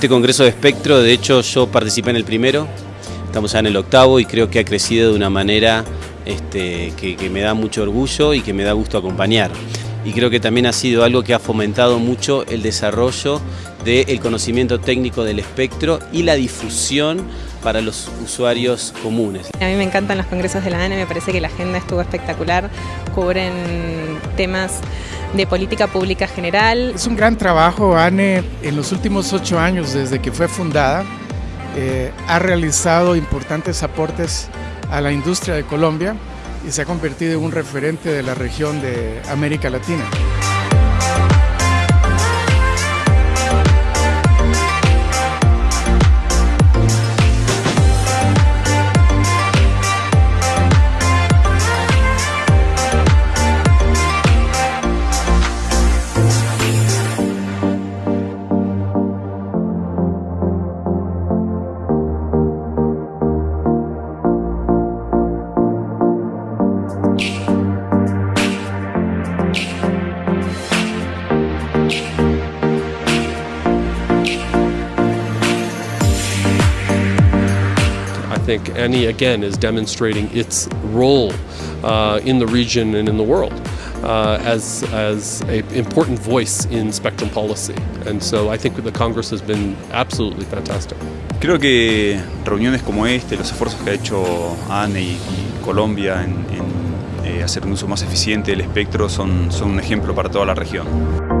Este Congreso de Espectro, de hecho yo participé en el primero, estamos ya en el octavo y creo que ha crecido de una manera este, que, me da mucho orgullo y que me da gusto acompañar. Y creo que también ha sido algo que ha fomentado mucho el desarrollo del conocimiento técnico del espectro y la difusión para los usuarios comunes. A mí me encantan los congresos de la ANE, me parece que la agenda estuvo espectacular, cubren temas de política pública general. Es un gran trabajo, ANE, en los últimos ocho años desde que fue fundada, eh, ha realizado importantes aportes a la industria de Colombia y se ha convertido en un referente de la región de América Latina. Think ANI again is demonstrating its role uh, in the region and in the world uh, as, as an important voice in spectrum policy. And so I think the Congress has been absolutely fantastic. Creo que reuniones como este, los esfuerzos que ha hecho ANE y, y Colombia en, en eh, hacer un uso más eficiente del espectro son, son un ejemplo para toda la región.